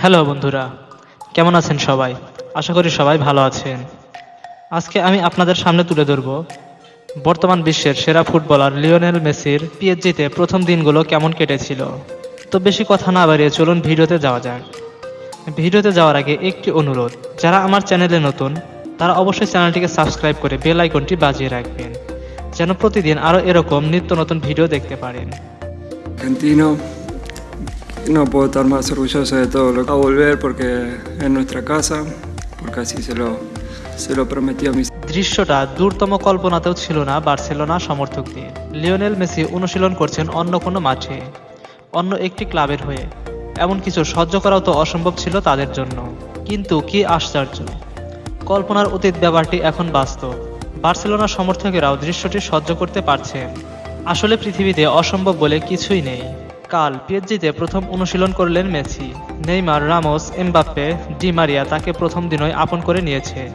Hello বন্ধুরা, কেমন আছেন সবাই? আশা করি সবাই ভালো আছেন। আজকে আমি আপনাদের সামনে তুলে ধরব বর্তমান বিশ্বের সেরা ফুটবলার লিওনেল মেসির পিএসজিতে প্রথম দিনগুলো কেমন কেটেছিল। তো বেশি কথা না বাড়িয়ে চলুন ভিডিওতে যাওয়া যাক। ভিডিওতে যাওয়ার আগে একটি অনুরোধ, যারা আমার চ্যানেলে নতুন, তারা অবশ্যই চ্যানেলটিকে সাবস্ক্রাইব করে বেল আইকনটি বাজিয়ে রাখবেন, যেন প্রতিদিন আরও এরকম নিত্য নতুন ভিডিও দেখতে পারেন. No puedo estar más orgulloso de todo lo que va a volver porque es nuestra casa, porque así se lo, se lo prometí a mis দৃশ্যটা দূরতম কল্পনাতেও ছিল না বার্সেলোনা সমর্থকদের লিওনেল মেসি অনুশীলন করছেন অন্য কোনো মাঠে অন্য একটি ক্লাবের হয়ে। এমন কিছু সহ্য করাও তো অসম্ভব ছিল তাদের জন্য। কিন্তু কি আশ্চর্য। কল্পনার অতীত ব্যাপারটি এখন বাস্তব। বার্সেলোনা সমর্থকেরাও দৃশ্যটি সহ্য করতে পারছেন। আসলে পৃথিবীতে অসম্ভব বলে কিছুই নেই। কাল পিএসজিতে প্রথম অনুশীলন করলেন Messi. Neymar, Ramos, Mbappe, Di Maria তাকে প্রথম দিনই আপন করে নিয়েছে।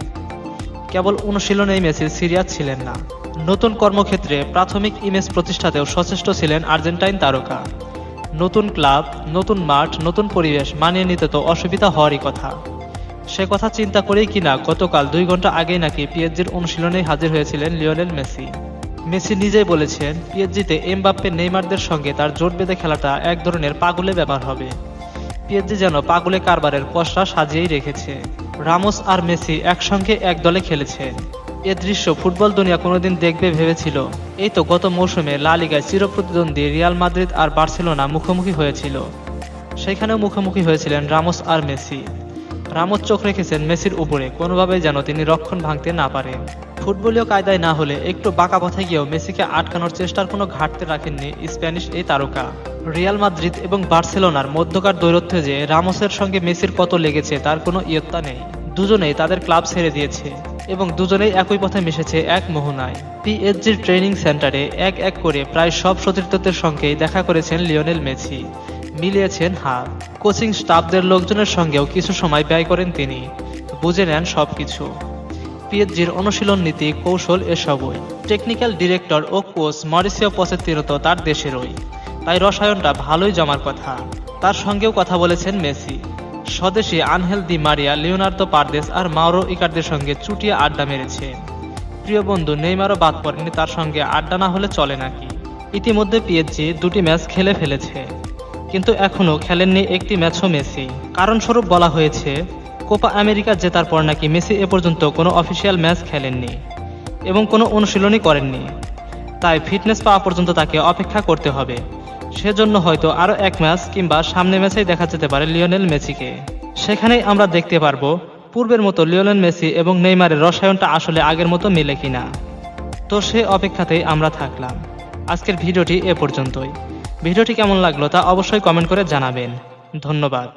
কেবল অনুশীলনেই মেসি সিরিয়াস ছিলেন না। নতুন কর্মক্ষেত্রে প্রাথমিক ইমেজ প্রতিষ্ঠাতেও সচেষ্ট ছিলেন আর্জেন্টাইন তারকা। নতুন ক্লাব, নতুন মাঠ, নতুন পরিবেশ মানিয়ে নিতে তো অসুবিধা হওয়ারই কথা। সে কথা চিন্তা করেই কিনা গতকাল দুই ঘণ্টা আগেই নাকি পিএসজির অনুশীলনেই হাজির হয়েছিলেন লিওনেল মেসি। মেসি নিজেই বলেছেন, পিএসজিতে এমবাপ্পে নেইমারদের সঙ্গে তার জোট বেঁধে খেলাটা এক ধরনের পাগলে ব্যাপার হবে। পিএসজি যেন পাগলে কারবারের পশরা সাজিয়েই রেখেছে। রামোস আর মেসি একসঙ্গে এক দলে খেলেছে এ দৃশ্য ফুটবল দুনিয়া কোনোদিন দেখবে ভেবেছিল। এই তো গত মৌসুমে লা লিগায় চিরপ্রতিদ্বন্দ্বী রিয়াল মাদ্রিদ আর বার্সেলোনা মুখোমুখি হয়েছিল। সেখানেও মুখোমুখি হয়েছিলেন রামোস আর মেসি। রামোস চোখ রেখেছেন মেসির উপরে, কোনোভাবেই যেন তিনি রক্ষণ ভাঙতে না পারেন। ফুটবলীয় কায়দায় না হলে একটু বাঁকা পথে গিয়েও মেসিকে আটকানোর চেষ্টার কোনো ঘাটতি রাখেননি স্প্যানিশ এই তারকা। রিয়াল মাদ্রিদ এবং বার্সেলোনার মধ্যকার দৈরথ্যে যে রামোসের সঙ্গে মেসির কত লেগেছে, তার কোনো ইয়ত্তা নেই। দুজনেই তাদের ক্লাব ছেড়ে দিয়েছে এবং দুজনেই একই পথে মিশেছে এক মোহনায়। পিএসজির ট্রেনিং সেন্টারে এক এক করে প্রায় সব সতীর্থদের সঙ্গেই দেখা করেছেন লিওনেল মেসি। মিলিয়েছেন হাত। কোচিং স্টাফদের লোকজনের সঙ্গেও কিছু সময় ব্যয় করেন তিনি। বুঝে নেন সবকিছু। পিএসজির অনুশীলন নীতি, কৌশল এসবই। টেকনিক্যাল ডিরেক্টর ও কোচ মরিসিও পসেত্তিনো তো তার দেশেরই। তাই রসায়নটা ভালোই জমার কথা। তার সঙ্গেও কথা বলেছেন মেসি। স্বদেশী Angel Di Maria, Leonardo Paredes আর মাওরো ইকারদের সঙ্গে চুটিয়ে আড্ডা মেরেছে। প্রিয় বন্ধু, নেইমারও বাদ পড়েনি, তার সঙ্গে আড্ডা না হলে চলে নাকি? ইতিমধ্যে পিএসজি দুটি ম্যাচ খেলে ফেলেছে। কিন্তু এখনও খেলেননি একটি ম্যাচও মেসি। কারণস্বরূপ বলা হয়েছে কোপা আমেরিকা জেতার পর নাকি মেসি এ পর্যন্ত কোনো অফিসিয়াল ম্যাচ খেলেননি এবং কোনো অনুশীলনই করেননি। তাই ফিটনেস পাওয়া পর্যন্ত তাকে অপেক্ষা করতে হবে। সেজন্য হয়তো আরও এক ম্যাচ কিংবা সামনে ম্যাচেই দেখা যেতে পারে লিওনেল মেসিকে। সেখানেই আমরা দেখতে পারব, পূর্বের মতো লিওনেল মেসি এবং নেইমারের রসায়নটা আসলে আগের মতো মিলে কিনা। তো সে অপেক্ষাতেই আমরা থাকলাম। আজকের ভিডিওটি এ পর্যন্তই। ভিডিওটি কেমন লাগল তা অবশ্যই কমেন্ট করে জানাবেন। ধন্যবাদ।